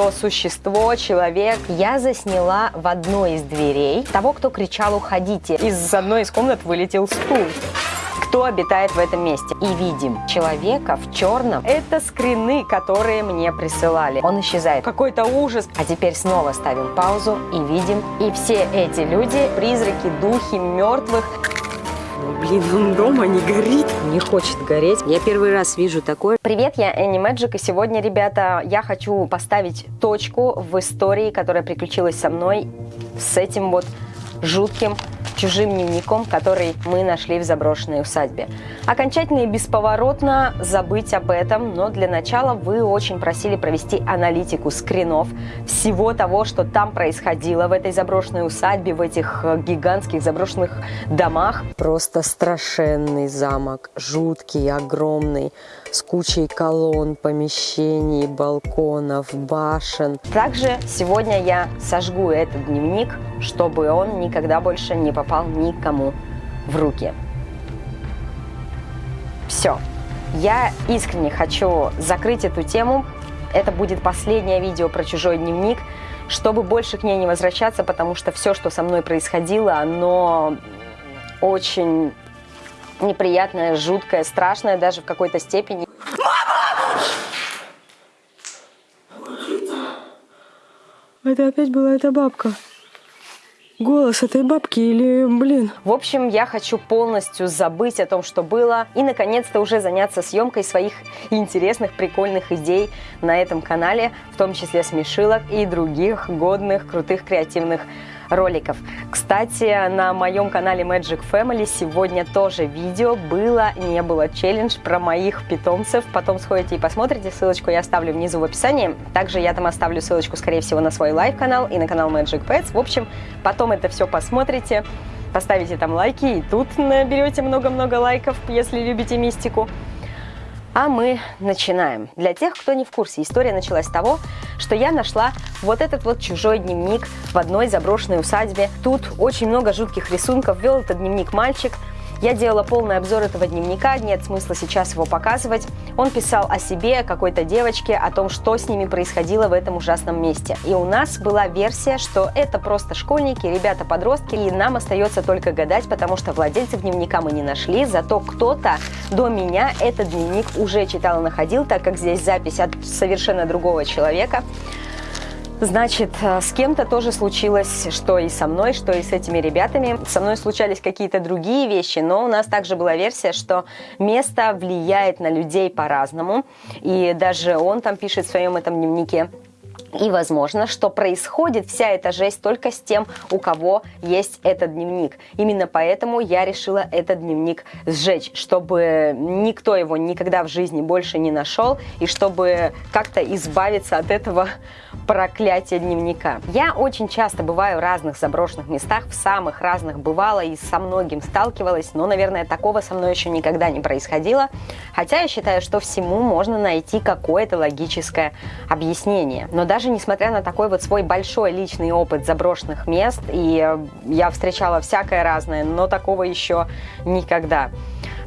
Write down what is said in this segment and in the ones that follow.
то существо, человек. Я засняла в одной из дверей того, кто кричал «Уходите!». Из одной из комнат вылетел стул кто обитает в этом месте. И видим человека в черном. Это скрины, которые мне присылали. Он исчезает. Какой-то ужас. А теперь снова ставим паузу и видим. И все эти люди, призраки, духи мертвых, Блин, он дома не горит. Не хочет гореть. Я первый раз вижу такое. Привет, я Энни Мэджик, и сегодня, ребята, я хочу поставить точку в истории, которая приключилась со мной с этим вот жутким чужим дневником, который мы нашли в заброшенной усадьбе. Окончательно и бесповоротно забыть об этом, но для начала вы очень просили провести аналитику скринов всего того, что там происходило в этой заброшенной усадьбе, в этих э, гигантских заброшенных домах. Просто страшенный замок, жуткий, огромный, с кучей колонн, помещений, балконов, башен. Также сегодня я сожгу этот дневник, чтобы он никогда больше не попал никому в руки. Все. Я искренне хочу закрыть эту тему. Это будет последнее видео про чужой дневник, чтобы больше к ней не возвращаться, потому что все, что со мной происходило, оно очень неприятное, жуткое, страшное даже в какой-то степени. Мама! Это опять была эта бабка. Голос этой бабки или, блин? В общем, я хочу полностью забыть о том, что было, и, наконец-то, уже заняться съемкой своих интересных, прикольных идей на этом канале, в том числе смешилок и других годных, крутых, креативных роликов. Кстати, на моем канале Magic Family сегодня тоже видео было, не было челлендж про моих питомцев. Потом сходите и посмотрите, ссылочку я оставлю внизу в описании. Также я там оставлю ссылочку, скорее всего, на свой live-канал и на канал Magic Pets. В общем, потом это все посмотрите поставите там лайки, и тут наберете много-много лайков, если любите мистику. А мы начинаем. Для тех, кто не в курсе, история началась с того, что я нашла вот этот вот чужой дневник в одной заброшенной усадьбе. Тут очень много жутких рисунков. Вел этот дневник мальчик – я делала полный обзор этого дневника, нет смысла сейчас его показывать. Он писал о себе, о какой-то девочке, о том, что с ними происходило в этом ужасном месте. И у нас была версия, что это просто школьники, ребята-подростки, и нам остается только гадать, потому что владельцев дневника мы не нашли, зато кто-то до меня этот дневник уже читал и находил, так как здесь запись от совершенно другого человека. Значит, э, с кем-то тоже случилось, что и со мной, что и с этими ребятами. Со мной случались какие-то другие вещи, но у нас также была версия, что место влияет на людей по-разному. И даже он там пишет в своем этом дневнике, и возможно, что происходит вся эта жесть только с тем, у кого есть этот дневник. Именно поэтому я решила этот дневник сжечь, чтобы никто его никогда в жизни больше не нашел, и чтобы как-то избавиться от этого проклятия дневника. Я очень часто бываю в разных заброшенных местах, в самых разных бывала и со многим сталкивалась, но, наверное, такого со мной еще никогда не происходило. Хотя я считаю, что всему можно найти какое-то логическое объяснение. Но даже несмотря на такой вот свой большой личный опыт заброшенных мест, и я встречала всякое разное, но такого еще никогда.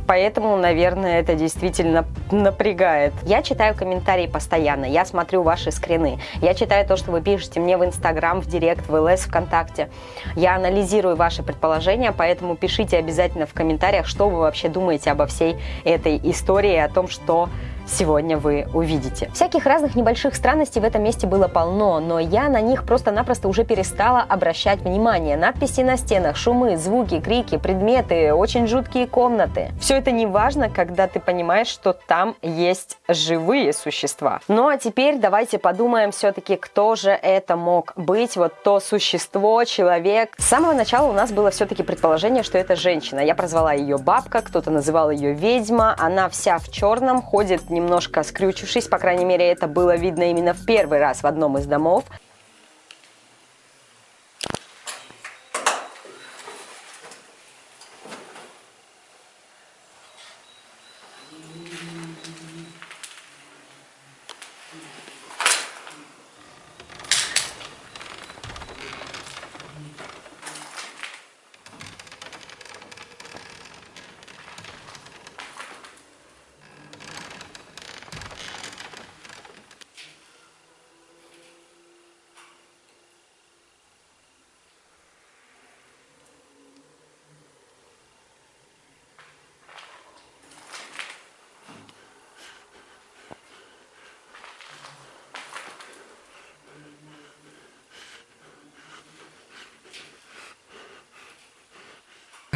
Поэтому, наверное, это действительно напрягает. Я читаю комментарии постоянно, я смотрю ваши скрины, я читаю то, что вы пишете мне в Инстаграм, в Директ, в ЛС, ВКонтакте. Я анализирую ваши предположения, поэтому пишите обязательно в комментариях, что вы вообще думаете обо всей этой истории, о том, что сегодня вы увидите. Всяких разных небольших странностей в этом месте было полно, но я на них просто-напросто уже перестала обращать внимание. Надписи на стенах, шумы, звуки, крики, предметы, очень жуткие комнаты. Все это не важно, когда ты понимаешь, что там есть живые существа. Ну а теперь давайте подумаем все-таки, кто же это мог быть, вот то существо, человек. С самого начала у нас было все-таки предположение, что это женщина. Я прозвала ее бабка, кто-то называл ее ведьма. Она вся в черном, ходит немножко скрючившись, по крайней мере, это было видно именно в первый раз в одном из домов.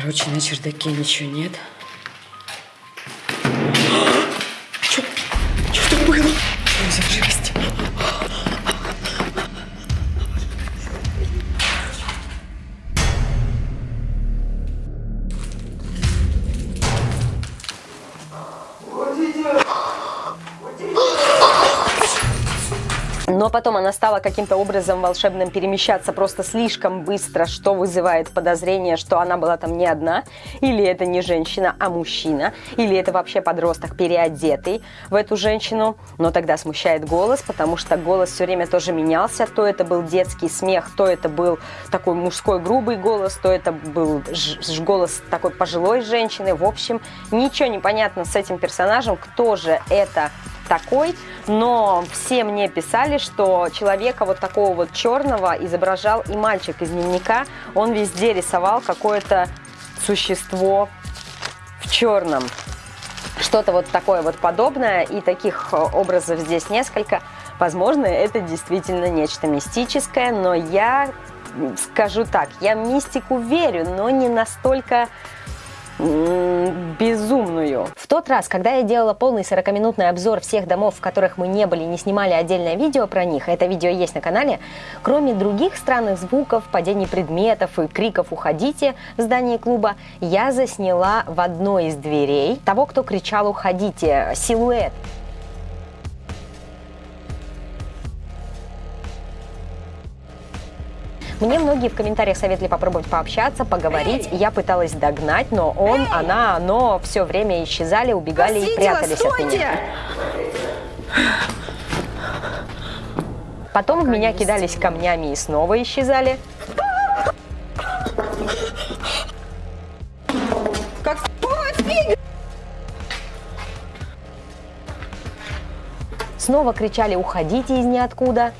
Короче, на чердаке ничего нет. Но потом она стала каким-то образом волшебным перемещаться просто слишком быстро, что вызывает подозрение, что она была там не одна, или это не женщина, а мужчина, или это вообще подросток переодетый в эту женщину. Но тогда смущает голос, потому что голос все время тоже менялся. То это был детский смех, то это был такой мужской грубый голос, то это был голос такой пожилой женщины. В общем, ничего не понятно с этим персонажем, кто же это такой, но все мне писали, что человека вот такого вот черного изображал и мальчик из дневника. Он везде рисовал какое-то существо в черном. Что-то вот такое вот подобное, и таких э, образов здесь несколько. Возможно, это действительно нечто мистическое, но я скажу так, я мистику верю, но не настолько В тот раз, когда я делала полный 40-минутный обзор всех домов, в которых мы не были, не снимали отдельное видео про них, это видео есть на канале, кроме других странных звуков, падений предметов и криков «Уходите!» в здании клуба, я засняла в одной из дверей того, кто кричал «Уходите!» силуэт. Мне многие в комментариях советовали попробовать пообщаться, поговорить. Я пыталась догнать, но он, Эй! она, оно все время исчезали, убегали Вас и прятались стойте! от меня. Потом в меня кидались камнями и снова исчезали. Как Снова кричали «Уходите из ниоткуда!»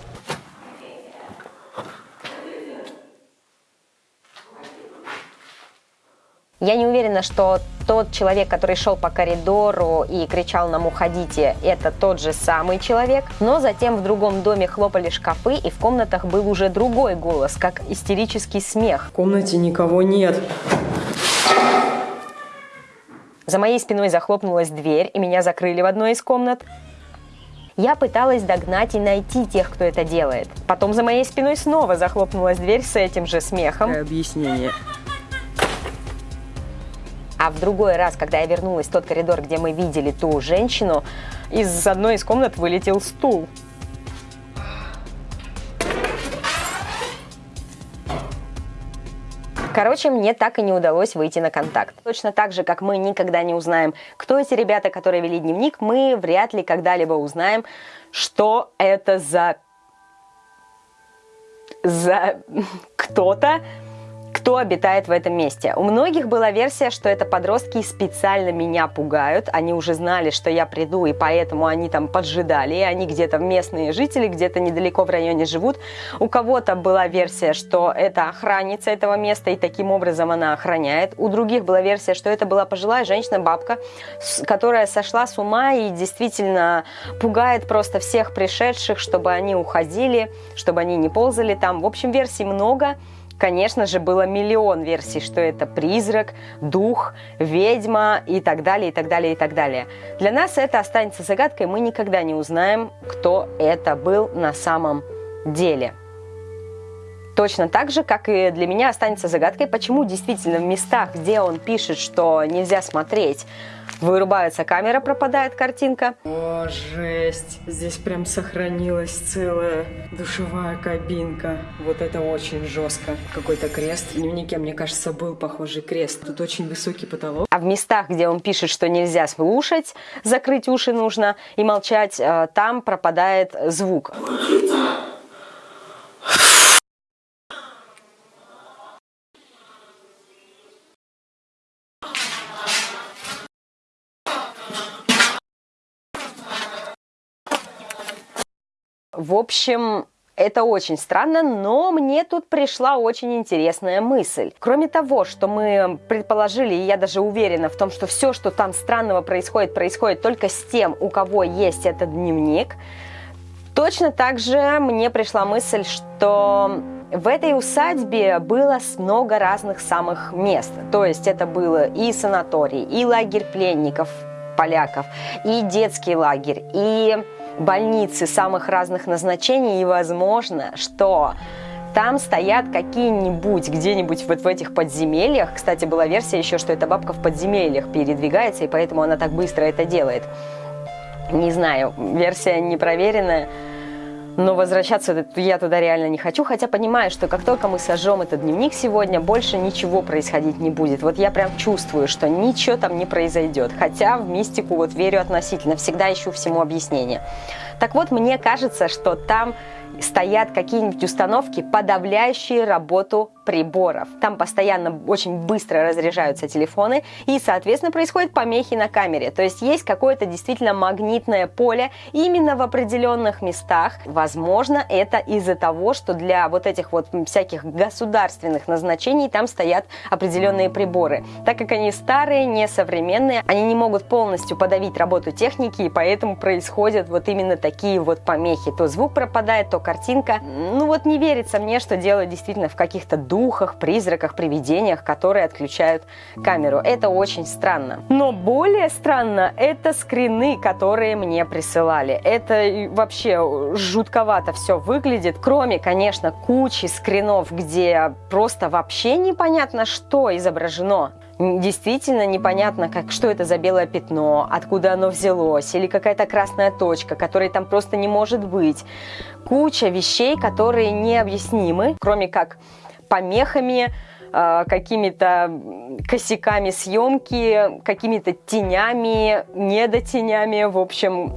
Я не уверена, что тот человек, который шел по коридору и кричал нам «Уходите!», это тот же самый человек. Но затем в другом доме хлопали шкафы, и в комнатах был уже другой голос, как истерический смех. В комнате никого нет. За моей спиной захлопнулась дверь, и меня закрыли в одной из комнат. Я пыталась догнать и найти тех, кто это делает. Потом за моей спиной снова захлопнулась дверь с этим же смехом. Объяснение. А в другой раз, когда я вернулась в тот коридор, где мы видели ту женщину, из одной из комнат вылетел стул. Короче, мне так и не удалось выйти на контакт. Точно так же, как мы никогда не узнаем, кто эти ребята, которые вели дневник, мы вряд ли когда-либо узнаем, что это за... за кто-то, кто обитает в этом месте. У многих была версия, что это подростки специально меня пугают. Они уже знали, что я приду, и поэтому они там поджидали. И они где-то местные жители, где-то недалеко в районе живут. У кого-то была версия, что это охранница этого места, и таким образом она охраняет. У других была версия, что это была пожилая женщина-бабка, которая сошла с ума и действительно пугает просто всех пришедших, чтобы они уходили, чтобы они не ползали там. В общем, версий много. Конечно же, было миллион версий, что это призрак, дух, ведьма и так далее, и так далее, и так далее. Для нас это останется загадкой, мы никогда не узнаем, кто это был на самом деле. Точно так же, как и для меня останется загадкой, почему действительно в местах, где он пишет, что нельзя смотреть, Вырубается камера, пропадает картинка. О, жесть. Здесь прям сохранилась целая душевая кабинка. Вот это очень жестко. Какой-то крест. В дневнике, мне кажется, был похожий крест. Тут очень высокий потолок. А в местах, где он пишет, что нельзя слушать, закрыть уши нужно и молчать, э, там пропадает звук. В общем, это очень странно, но мне тут пришла очень интересная мысль. Кроме того, что мы предположили, и я даже уверена в том, что все, что там странного происходит, происходит только с тем, у кого есть этот дневник, точно так же мне пришла мысль, что в этой усадьбе было много разных самых мест. То есть это было и санаторий, и лагерь пленников поляков, и детский лагерь, и больницы самых разных назначений. И возможно, что там стоят какие-нибудь где-нибудь вот в этих подземельях. Кстати, была версия еще, что эта бабка в подземельях передвигается, и поэтому она так быстро это делает. Не знаю, версия непроверенная. Но возвращаться я туда реально не хочу, хотя понимаю, что как только мы сожжем этот дневник сегодня, больше ничего происходить не будет. Вот я прям чувствую, что ничего там не произойдет. Хотя в мистику вот верю относительно, всегда ищу всему объяснение. Так вот, мне кажется, что там стоят какие-нибудь установки, подавляющие работу приборов. Там постоянно очень быстро разряжаются телефоны и, соответственно, происходят помехи на камере. То есть есть какое-то действительно магнитное поле именно в определенных местах. Возможно, это из-за того, что для вот этих вот всяких государственных назначений там стоят определенные приборы. Так как они старые, несовременные, они не могут полностью подавить работу техники, и поэтому происходят вот именно такие вот помехи. То звук пропадает, то картинка. Ну вот не верится мне, что дело действительно в каких-то духах, призраках, привидениях, которые отключают камеру. Это очень странно. Но более странно это скрины, которые мне присылали. Это вообще жутковато все выглядит. Кроме, конечно, кучи скринов, где просто вообще непонятно, что изображено действительно непонятно, как, что это за белое пятно, откуда оно взялось, или какая-то красная точка, которой там просто не может быть. Куча вещей, которые необъяснимы, кроме как помехами, э, какими-то косяками съемки, какими-то тенями, недотенями. В общем,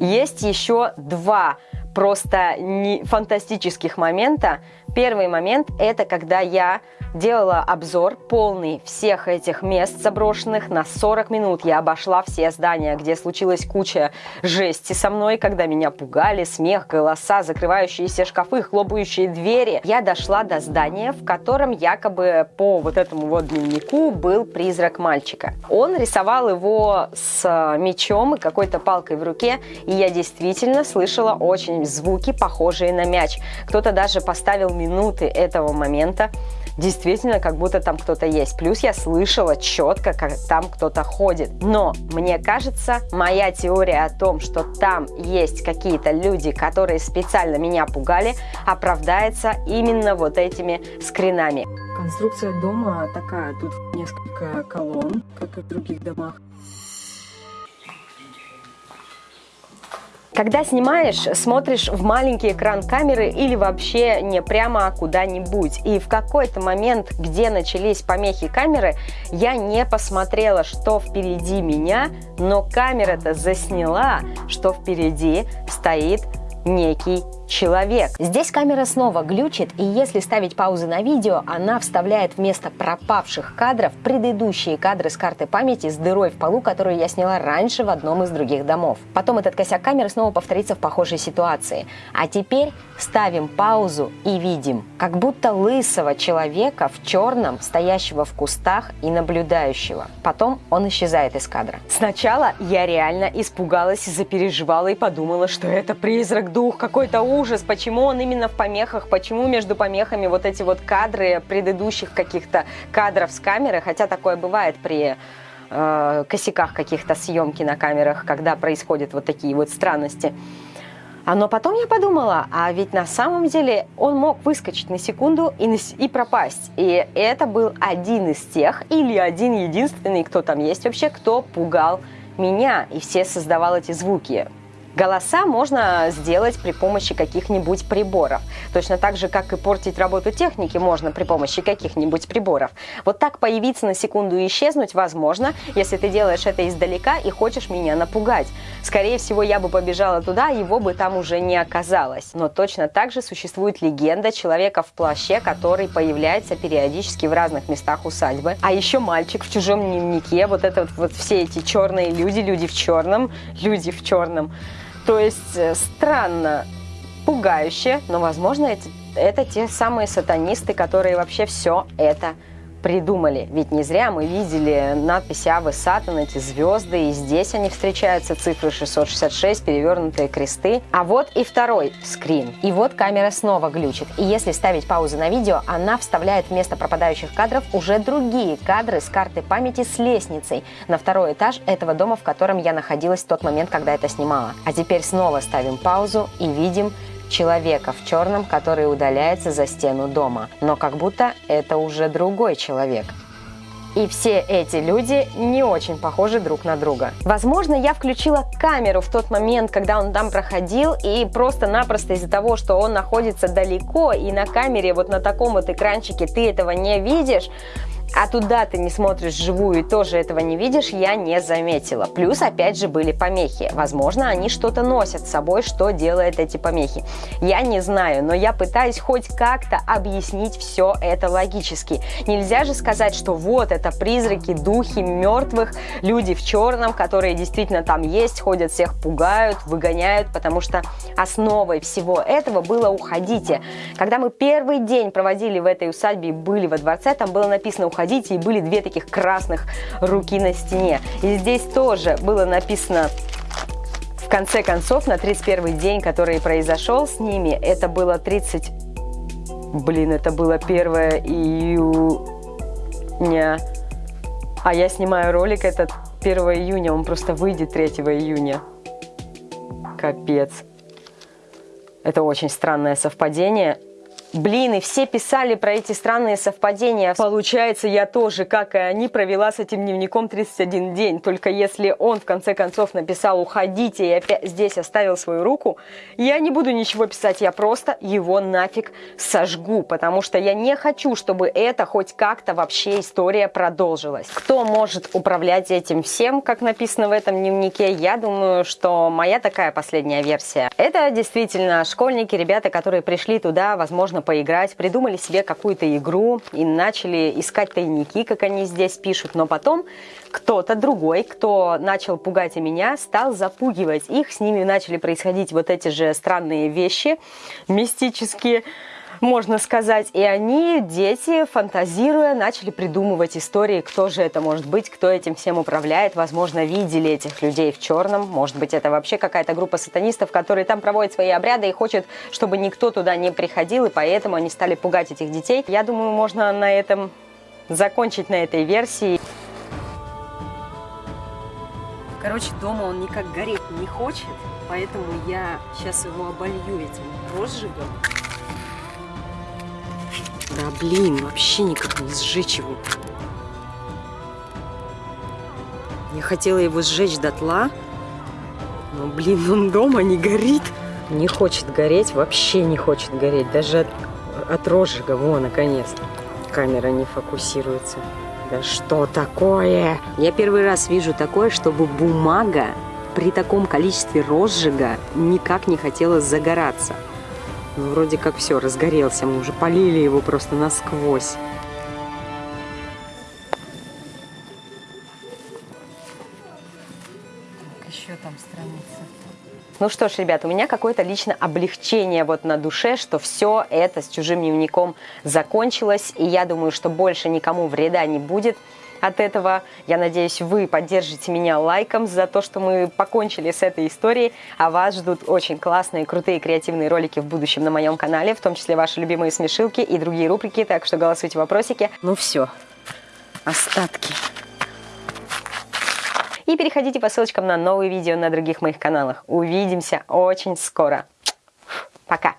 есть еще два просто фантастических момента. Первый момент – это когда я делала обзор полный всех этих мест заброшенных на 40 минут. Я обошла все здания, где случилась куча жести со мной, когда меня пугали, смех, голоса, закрывающиеся шкафы, хлопающие двери. Я дошла до здания, в котором якобы по вот этому вот дневнику был призрак мальчика. Он рисовал его с мечом и какой-то палкой в руке, и я действительно слышала очень звуки, похожие на мяч. Кто-то даже поставил минуты этого момента, действительно как будто там кто-то есть. Плюс я слышала четко, как там кто-то ходит. Но мне кажется, моя теория о том, что там есть какие-то люди, которые специально меня пугали, оправдается именно вот этими скринами. Конструкция дома такая, тут несколько колонн, как и в других домах. Когда снимаешь, смотришь в маленький экран камеры или вообще не прямо куда-нибудь. И в какой-то момент, где начались помехи камеры, я не посмотрела, что впереди меня, но камера-то засняла, что впереди стоит некий человек. Здесь камера снова глючит, и если ставить паузы на видео, она вставляет вместо пропавших кадров предыдущие кадры с карты памяти с дырой в полу, которую я сняла раньше в одном из других домов. Потом этот косяк камеры снова повторится в похожей ситуации. А теперь ставим паузу и видим, как будто лысого человека в черном, стоящего в кустах и наблюдающего. Потом он исчезает из кадра. Сначала я реально испугалась, запереживала и подумала, что это призрак-дух, какой-то ужас ужас, почему он именно в помехах, почему между помехами вот эти вот кадры предыдущих каких-то кадров с камеры, хотя такое бывает при э, косяках каких-то съемки на камерах, когда происходят вот такие вот странности. А но потом я подумала, а ведь на самом деле он мог выскочить на секунду и, и пропасть. И это был один из тех, или один единственный, кто там есть вообще, кто пугал меня. И все создавал эти звуки. Голоса можно сделать при помощи каких-нибудь приборов. Точно так же, как и портить работу техники можно при помощи каких-нибудь приборов. Вот так появиться на секунду и исчезнуть возможно, если ты делаешь это издалека и хочешь меня напугать. Скорее всего, я бы побежала туда, его бы там уже не оказалось. Но точно так же существует легенда человека в плаще, который появляется периодически в разных местах усадьбы. А еще мальчик в чужом дневнике, вот это вот, вот все эти черные люди, люди в черном, люди в черном. То есть э, странно, пугающе, но, возможно, это, это те самые сатанисты, которые вообще все это придумали. Ведь не зря мы видели надпись Авы Сатан, эти звезды, и здесь они встречаются, цифры 666, перевернутые кресты. А вот и второй скрин. И вот камера снова глючит. И если ставить паузу на видео, она вставляет вместо пропадающих кадров уже другие кадры с карты памяти с лестницей на второй этаж этого дома, в котором я находилась в тот момент, когда это снимала. А теперь снова ставим паузу и видим человека в черном, который удаляется за стену дома. Но как будто это уже другой человек. И все эти люди не очень похожи друг на друга. Возможно, я включила камеру в тот момент, когда он там проходил, и просто-напросто из-за того, что он находится далеко, и на камере вот на таком вот экранчике ты этого не видишь, а туда ты не смотришь живую и тоже этого не видишь, я не заметила. Плюс, опять же, были помехи. Возможно, они что-то носят с собой, что делает эти помехи. Я не знаю, но я пытаюсь хоть как-то объяснить все это логически. Нельзя же сказать, что вот это призраки, духи мертвых, люди в черном, которые действительно там есть, ходят, всех пугают, выгоняют, потому что основой всего этого было «уходите». Когда мы первый день проводили в этой усадьбе и были во дворце, там было написано «уходите» уходите, и были две таких красных руки на стене. И здесь тоже было написано в конце концов, на 31 день, который произошел с ними, это было 30... Блин, это было 1 июня. А я снимаю ролик этот 1 июня, он просто выйдет 3 июня. Капец. Это очень странное совпадение. Блин, и все писали про эти странные совпадения. Получается, я тоже, как и они, провела с этим дневником 31 день. Только если он в конце концов написал «уходите» и опять здесь оставил свою руку, я не буду ничего писать, я просто его нафиг сожгу, потому что я не хочу, чтобы это хоть как-то вообще история продолжилась. Кто может управлять этим всем, как написано в этом дневнике? Я думаю, что моя такая последняя версия. Это действительно школьники, ребята, которые пришли туда, возможно, можно поиграть, придумали себе какую-то игру и начали искать тайники, как они здесь пишут, но потом кто-то другой, кто начал пугать и меня, стал запугивать. Их, с ними начали происходить вот эти же странные вещи, мистические, можно сказать. И они, дети, фантазируя, начали придумывать истории, кто же это может быть, кто этим всем управляет. Возможно, видели этих людей в черном. Может быть, это вообще какая-то группа сатанистов, которые там проводят свои обряды и хочет, чтобы никто туда не приходил, и поэтому они стали пугать этих детей. Я думаю, можно на этом закончить на этой версии. Короче, дома он никак гореть не хочет, поэтому я сейчас его оболью этим розжигом. Да блин, вообще никак не сжечь его. Я хотела его сжечь дотла, но, блин, он дома не горит. Не хочет гореть, вообще не хочет гореть. Даже от, от розжига, во, наконец. Камера не фокусируется. Да что такое? Я первый раз вижу такое, чтобы бумага при таком количестве розжига никак не хотела загораться. Ну, вроде как все, разгорелся. Мы уже полили его просто насквозь. еще там страница. Ну что ж, ребят, у меня какое-то лично облегчение вот на душе, что все это с чужим дневником закончилось, и я думаю, что больше никому вреда не будет от этого. Я надеюсь, вы поддержите меня лайком за то, что мы покончили с этой историей, а вас ждут очень классные, крутые, креативные ролики в будущем на моем канале, в том числе ваши любимые смешилки и другие рубрики, так что голосуйте в вопросике. Ну все, остатки. И переходите по ссылочкам на новые видео на других моих каналах. Увидимся очень скоро. Пока!